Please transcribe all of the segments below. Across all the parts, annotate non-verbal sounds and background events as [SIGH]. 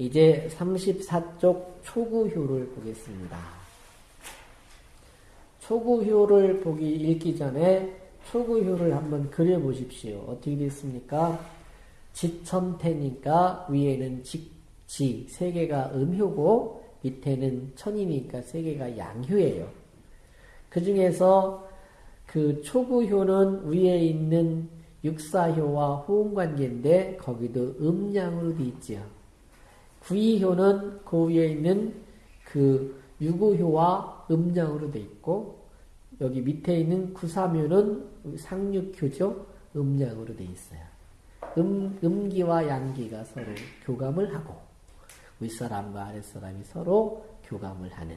이제 34쪽 초구효를 보겠습니다. 초구효를 보기 읽기 전에 초구효를 한번 그려보십시오. 어떻게 됐습니까? 지천태니까 위에는 직 지, 세 개가 음효고 밑에는 천이니까 세 개가 양효예요. 그 중에서 그 초구효는 위에 있는 육사효와 호응관계인데 거기도 음양으로 돼 있지요. 구이효는 그 위에 있는 그 유구효와 음양으로 돼 있고 여기 밑에 있는 구삼효는 상육효죠. 음양으로 돼 있어요. 음, 음기와 양기가 서로 교감을 하고 윗사람과 아랫사람이 서로 교감을 하는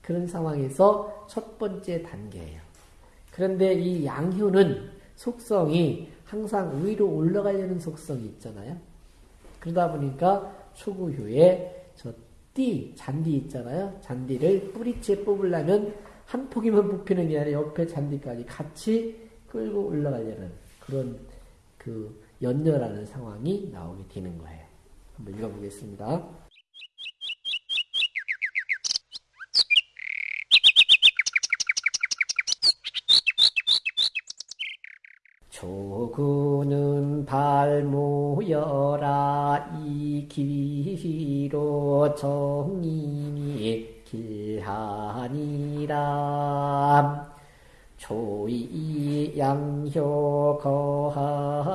그런 상황에서 첫 번째 단계예요. 그런데 이 양효는 속성이 항상 위로 올라가려는 속성이 있잖아요. 그러다 보니까 초구효에 저 띠, 잔디 있잖아요. 잔디를 뿌리째 뽑으려면 한 포기만 뽑히는 게 아니라 옆에 잔디까지 같이 끌고 올라가려는 그런 그 연결하는 상황이 나오게 되는 거예요. 한번 읽어보겠습니다. 조구는 발모여라. 이 기로 정인이 길하니라. 조이 양효 거하니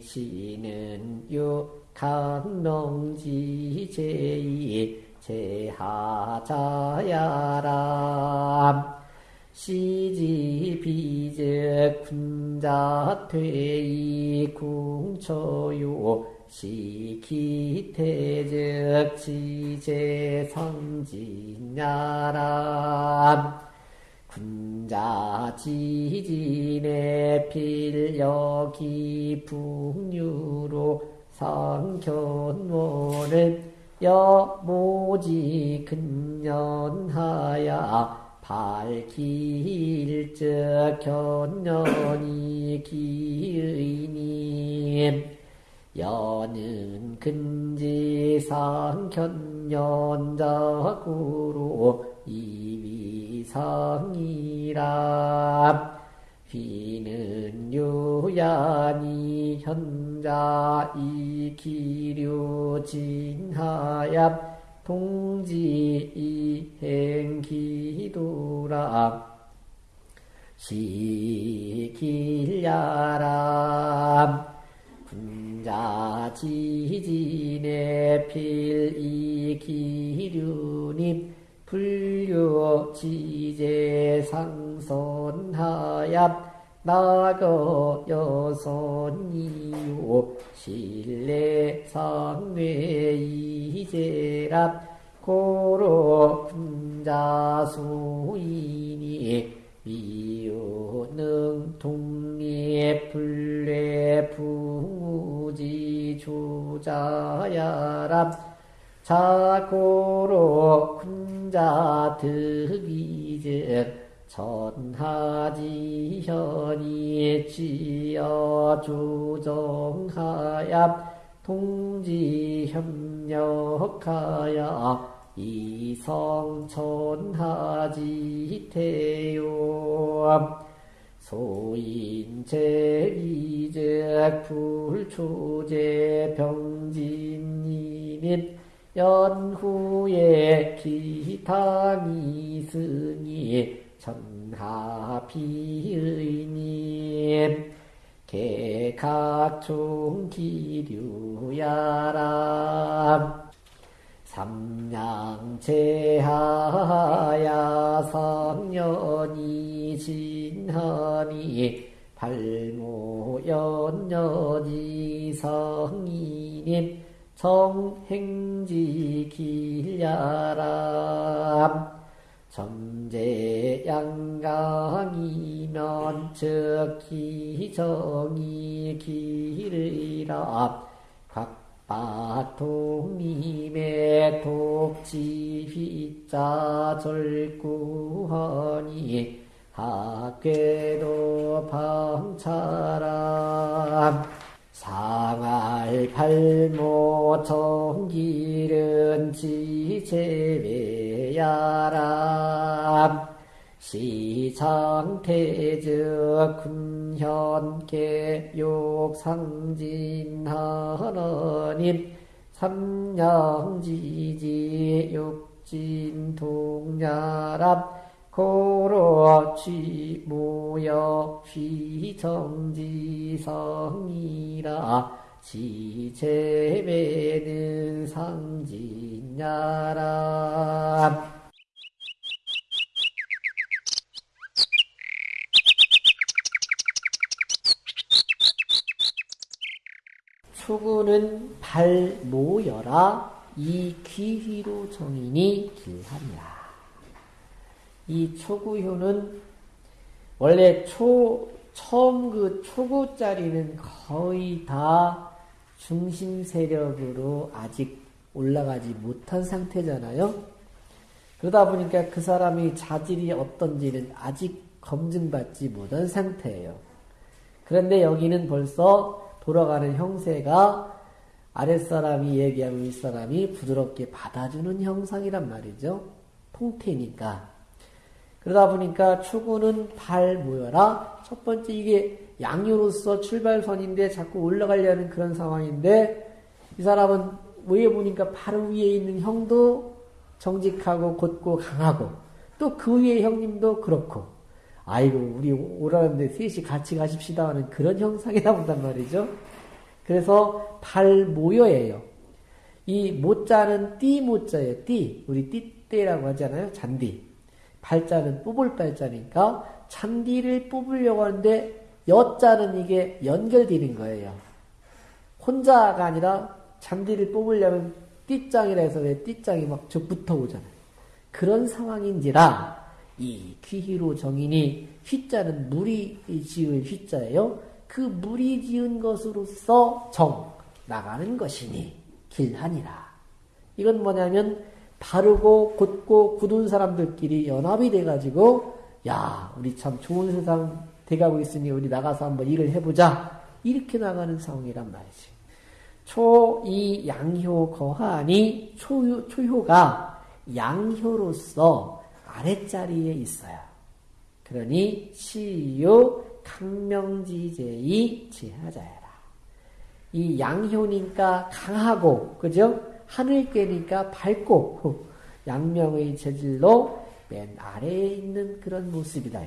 시는 유 강농지 제이 제하자야람 시지 비즉 군자 퇴이 궁초요 시기태즉 지제성진야람. 군자 지진의 필여기 풍류로 성견원은 여모지 근년하야 밝힐적 견년이 기의님. 여는 근지상 견년자구로 이위상이라. 비는 유야니 현자 이기류 진하야 동지 이행기도라. 시길야람 군자 지진의 필이기류님 불교 지제 상선하야 나거 여선이요. 실내 상뇌 이제랍 고로 군자수이니 미유능 동리 불례 부무지 주자야랍. 자고로 군자 득이즉 천하지현이 지어 주정하야 동지협력하야 이성천하지태요. 소인제이즉 불초제 병진이및 연후에 기탕이 승이 천 하비의님 개각중 기류야람 삼양제하야 성년이 진하니 발모연년이 성이님 정행지 길야람 점제 양강이면 즉기정이 길이라. 각바통님의 독지휘자 절구하니 학궤도 방차람 상할 갈모 정길은 지제외야람 시창태적 군현계 욕상진하느님. 삼양지지 육진동야람 고로치 무역 휘정지성이라 지체배는 상진야람 추구는 발 모여라 이 귀휘로 정인이 길하니라. 이 초구효는 원래 초 처음 그 초구 자리는 거의 다 중심 세력으로 아직 올라가지 못한 상태잖아요. 그러다 보니까 그 사람이 자질이 어떤지는 아직 검증받지 못한 상태예요. 그런데 여기는 벌써 돌아가는 형세가 아랫사람이 얘기하면 윗사람이 부드럽게 받아주는 형상이란 말이죠. 통태니까. 그러다 보니까 추구는 발 모여라. 첫 번째 이게 양유로서 출발선인데 자꾸 올라가려는 그런 상황인데 이 사람은 위에 보니까 바로 위에 있는 형도 정직하고 곧고 강하고 또 그 위에 형님도 그렇고 아이고 우리 오라는데 셋이 같이 가십시다 하는 그런 형상이 나온단 말이죠. 그래서 발 모여예요. 이 모자는 띠 모자예요. 띠 우리 띠대라고 하잖아요. 잔디. 발자는 뽑을 발자니까 잔디를 뽑으려고 하는데 여자는 이게 연결되는 거예요. 혼자가 아니라 잔디를 뽑으려면 띠장이라 해서 왜 띠장이 막쭉 붙어 오잖아요. 그런 상황인지라 이 귀희로 정인이 휘자는 물이 지을 휘자예요. 그 물이 지은 것으로서 정 나가는 것이니 길하니라. 이건 뭐냐면 바르고 곧고 굳은 사람들끼리 연합이 돼가지고 야 우리 참 좋은 세상 돼가고 있으니 우리 나가서 한번 일을 해보자 이렇게 나가는 상황이란 말이지. 초이 양효 거하니 초효, 초효가 양효로서 아랫자리에 있어요. 그러니 시유 강명지제이 지하자야라. 이 양효니까 강하고 그죠? 하늘깨니까 밝고 양명의 재질로 맨 아래에 있는 그런 모습이다.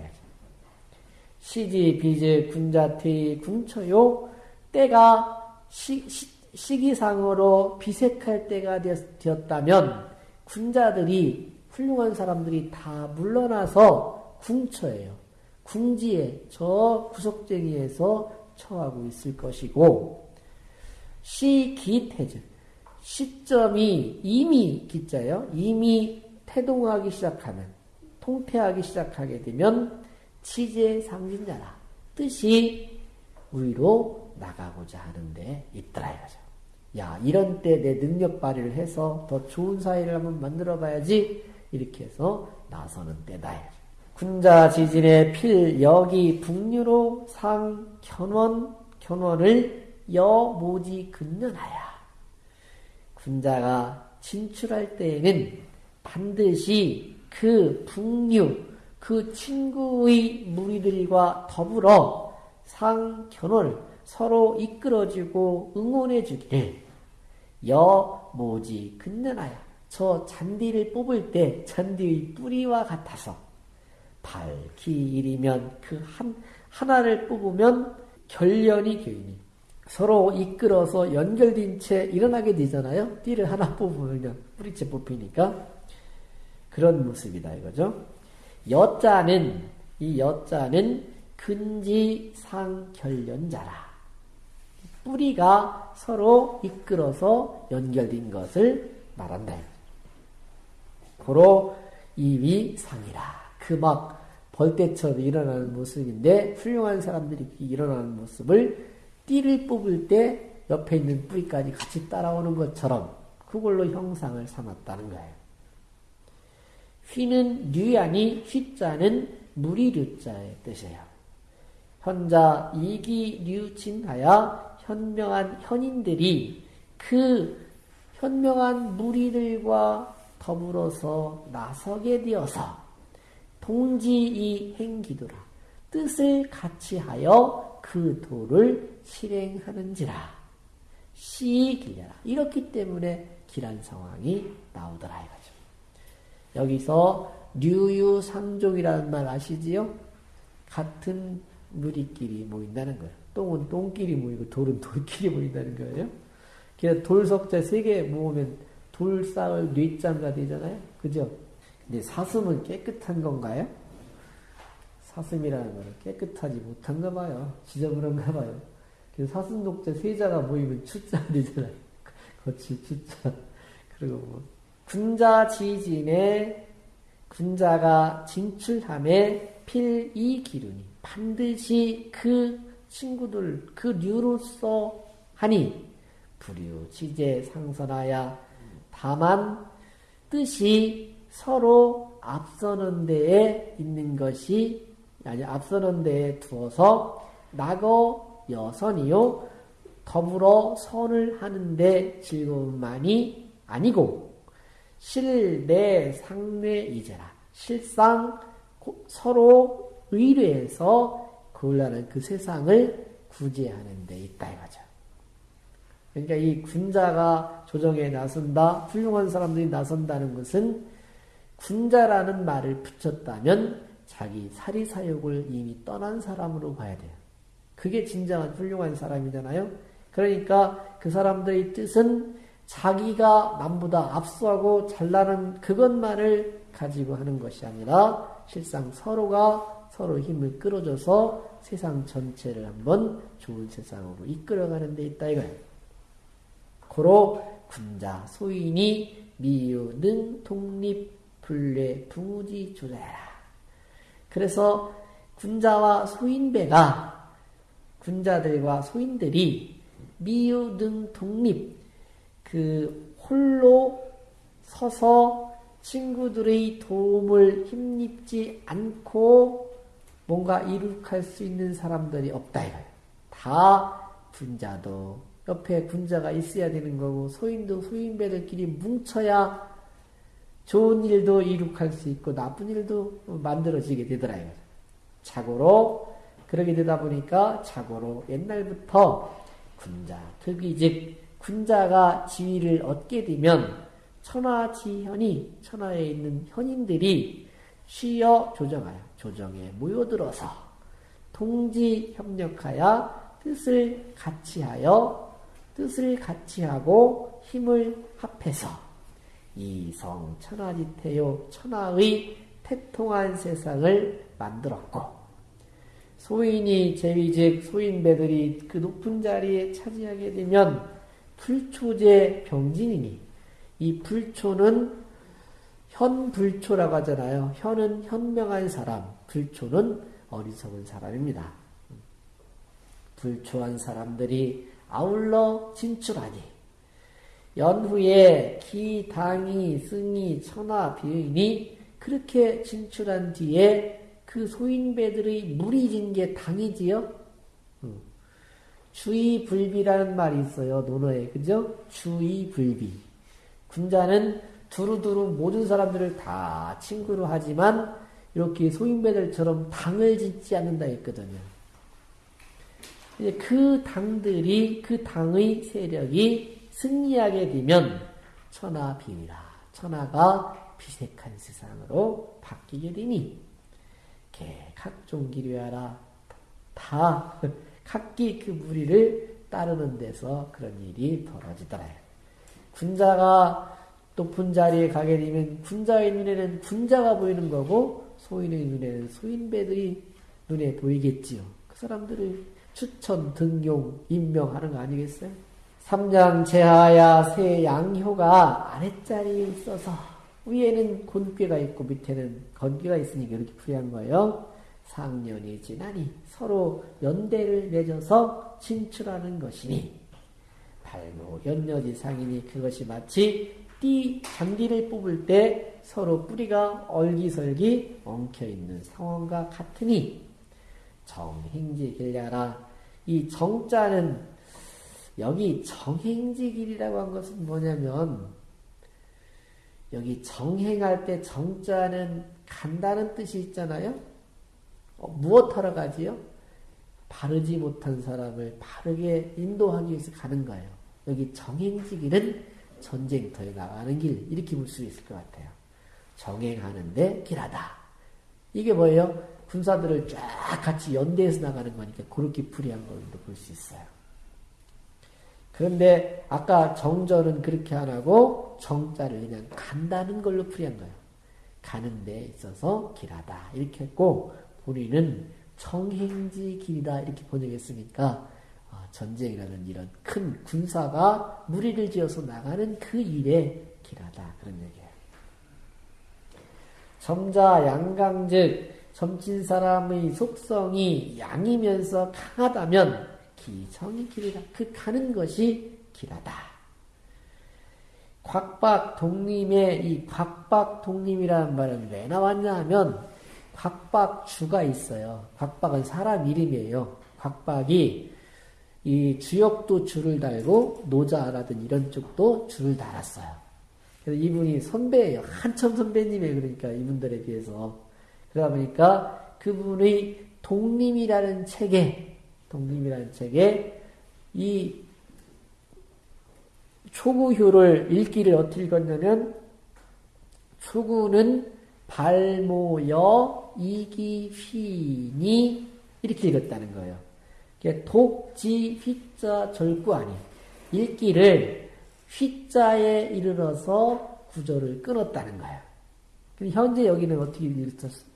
시지 비제 군자퇴 궁처요 때가 시, 시 기상으로 비색할 때가 되었다면 군자들이 훌륭한 사람들이 다 물러나서 궁처예요. 궁지에 저 구석쟁이에서 처하고 있을 것이고 시기태즉 시점이 이미 기자요. 이미 태동하기 시작하면 통태하기 시작하게 되면 치제 상진자라 뜻이 위로 나가고자 하는데 있더라 이거죠. 야 이런 때 내 능력 발휘를 해서 더 좋은 사회를 한번 만들어 봐야지 이렇게 해서 나서는 때다. 군자 지진의 필 여기 북유로 상 견원 견원을 여모지 근년하야 군자가 진출할 때에는 반드시 그 북류, 그 친구의 무리들과 더불어 상견을 서로 이끌어주고 응원해주기를 여모지 근년하여 저 잔디를 뽑을 때 잔디의 뿌리와 같아서 밝기 일이면 그 한, 하나를 뽑으면 결련이 교인이 서로 이끌어서 연결된 채 일어나게 되잖아요. 띠를 하나 뽑으면 뿌리채 뽑히니까 그런 모습이다 이거죠. 여자는 이 여자는 근지상결연자라 뿌리가 서로 이끌어서 연결된 것을 말한다. 고로 이위 상이라. 그 막 벌떼처럼 일어나는 모습인데 훌륭한 사람들이 일어나는 모습을 띠를 뽑을 때 옆에 있는 뿌리까지 같이 따라오는 것처럼 그걸로 형상을 삼았다는 거예요. 휘는 류아니 휘자는 무리류자의 뜻이에요. 현자 이기 류진하야 현명한 현인들이 그 현명한 무리들과 더불어서 나서게 되어서 동지이 행기도라 뜻을 같이 하여 그 도를 실행하는지라 시 길려라 이렇기 때문에 길한 상황이 나오더라 이거죠. 여기서 류유상종이라는 말 아시지요? 같은 무리끼리 모인다는 거예요. 똥은 똥끼리 모이고 돌은 돌끼리 모인다는 거예요. 그래서 돌석자 세 개 모으면 돌쌍을 뇌장가 되잖아요. 그죠? 근데 사슴은 깨끗한 건가요? 사슴이라는 거는 깨끗하지 못한가 봐요. 지저분한가 봐요. 그래서 사슴 독자 세자가 모이면 추자 되잖아요. [LAUGHS] 거치 추자. 그리고 뭐 군자 지진에 군자가 진출함에 필이 기륜이 반드시 그 친구들 그 류로서 하니 불유 지제 상선하야 다만 뜻이 서로 앞서는 데에 있는 것이 아니 앞서는 데에 두어서 낙어 여선이요 더불어 선을 하는데 즐거움만이 아니고 실내 상례 이제라 실상 서로 의뢰해서 그올라는 그 세상을 구제하는 데 있다 이거죠. 그러니까 이 군자가 조정에 나선다, 훌륭한 사람들이 나선다는 것은 군자라는 말을 붙였다면 자기 사리사욕을 이미 떠난 사람으로 봐야 돼요. 그게 진정한 훌륭한 사람이잖아요. 그러니까 그 사람들의 뜻은 자기가 남보다 압수하고 잘나는 그것만을 가지고 하는 것이 아니라 실상 서로가 서로 힘을 끌어줘서 세상 전체를 한번 좋은 세상으로 이끌어가는 데 있다 이거예요. 고로 군자 소인이 미유 능 독립 불례 부무지 조자라. 그래서 군자와 소인배가 군자들과 소인들이 미유 등 독립 그 홀로 서서 친구들의 도움을 힘입지 않고 뭔가 이룩할 수 있는 사람들이 없다 이거예요. 다 군자도 옆에 군자가 있어야 되는 거고 소인도 소인배들끼리 뭉쳐야 좋은 일도 이룩할 수 있고 나쁜 일도 만들어지게 되더라 이거죠. 자고로 그러게 되다 보니까 자고로 옛날부터 군자 특이 즉 군자가 지위를 얻게 되면 천하지현이 천하에 있는 현인들이 쉬어 조정하여 조정에 모여들어서 동지 협력하여 뜻을 같이하여 뜻을 같이하고 힘을 합해서 이성 천하지태요 천하의 태통한 세상을 만들었고 소인이 제위 즉 소인배들이 그 높은 자리에 차지하게 되면 불초제 병진이니 이 불초는 현 불초라고 하잖아요. 현은 현명한 사람, 불초는 어리석은 사람입니다. 불초한 사람들이 아울러 진출하니 연후에 기, 당이, 승이, 천하, 비인이 그렇게 진출한 뒤에 그 소인배들의 무리진 게 당이지요. 주의불비라는 말이 있어요. 논어에 그죠? 주의불비. 군자는 두루두루 모든 사람들을 다 친구로 하지만 이렇게 소인배들처럼 당을 짓지 않는다 했거든요. 그 당들이 그 당의 세력이 승리하게 되면 천하 비위라 천하가 비색한 세상으로 바뀌게 되니 개 각종 기류하라 다 [LAUGHS] 각기 그 무리를 따르는 데서 그런 일이 벌어지더라. 군자가 높은 자리에 가게 되면 군자의 눈에는 군자가 보이는 거고 소인의 눈에는 소인배들이 눈에 보이겠지요. 그 사람들을 추천, 등용, 임명하는 거 아니겠어요? 삼장 제하야 새 양효가 아랫자리에 있어서 위에는 곤괴가 있고 밑에는 건괴가 있으니까 이렇게 풀이한 거예요. 상년이 지나니 서로 연대를 맺어서 진출하는 것이니 발모 연여지 상이니 그것이 마치 띠 장기를 뽑을 때 서로 뿌리가 얼기설기 엉켜 있는 상황과 같으니 정행지 길려라 이 정자는 여기 정행지길이라고 한 것은 뭐냐면 여기 정행할 때 정자는 간다는 뜻이 있잖아요. 어, 무엇하러 가지요? 바르지 못한 사람을 바르게 인도하기 위해서 가는 거예요. 여기 정행지길은 전쟁터에 나가는 길 이렇게 볼 수 있을 것 같아요. 정행하는데 길하다. 이게 뭐예요? 군사들을 쫙 같이 연대해서 나가는 거니까 그렇게 풀이한 걸로 볼 수 있어요. 그런데 아까 정절은 그렇게 안 하고 정자를 그냥 간다는 걸로 풀이한 거예요. 가는 데 있어서 길하다 이렇게 했고 본인은 청행지 길이다 이렇게 번역했으니까 어, 전쟁이라는 이런 큰 군사가 무리를 지어서 나가는 그 일에 길하다 그런 얘기예요. 점자 양강즉 점친 사람의 속성이 양이면서 강하다면 기성이 길이다. 그 가는 것이 길하다. 곽박 독림의 이 곽박 독림이라는 말은 왜 나왔냐 하면 곽박주가 있어요. 곽박은 사람 이름이에요. 곽박이 이 주역도 줄을 달고 노자라든 이런 쪽도 줄을 달았어요. 그래서 이분이 선배예요. 한참 선배님이에요. 그러니까 이분들에 비해서. 그러다 보니까 그분의 독림이라는 책에 독림이라는 책에 이 초구효를 읽기를 어떻게 읽었냐면 초구는 발모여 이기 휘니 이렇게 읽었다는 거예요. 독지 휘자 절구 아니 읽기를 휘자에 이르러서 구조를 끊었다는 거예요. 현재 여기는 어떻게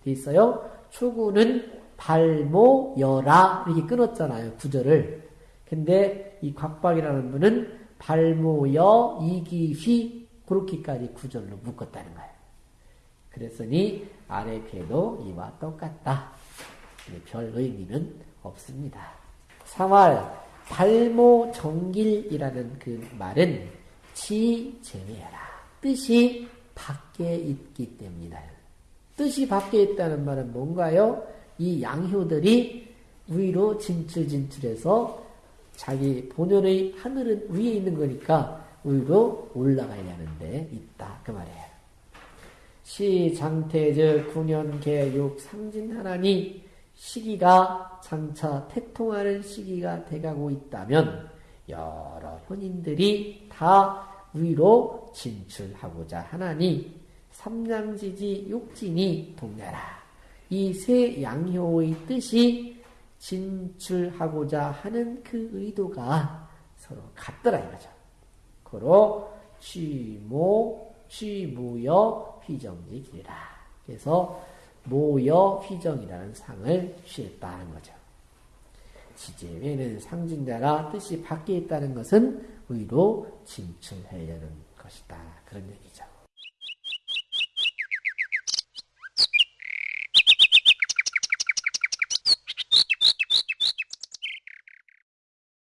돼 있어요? 초구는 발모여라 이렇게 끊었잖아요. 구절을. 근데 이 곽박이라는 분은 발모여 이기휘 그렇게까지 구절로 묶었다는 거예요. 그랬으니 아래 폐도 이와 똑같다. 별 의미는 없습니다. 3월 발모 정길이라는 그 말은 지 제외하라. 뜻이 밖에 있기 때문이다. 뜻이 밖에 있다는 말은 뭔가요? 이 양효들이 위로 진출 진출해서 자기 본연의 하늘은 위에 있는 거니까 위로 올라가야 하는데 있다 그 말이에요. 시 장태적 군연개육 상진하나니 시기가 장차 태통하는 시기가 돼가고 있다면 여러 현인들이 다 위로 진출하고자 하나니 삼량지지 육진이 동네라. 이 세 양효의 뜻이 진출하고자 하는 그 의도가 서로 같더라 이거죠. 고로 취모, 취무여 휘정지길이라. 그래서 모여 휘정이라는 상을 취했다는 거죠. 지제외는 상징자가 뜻이 밖에 있다는 것은 의로 진출하려는 것이다. 그런 얘기죠.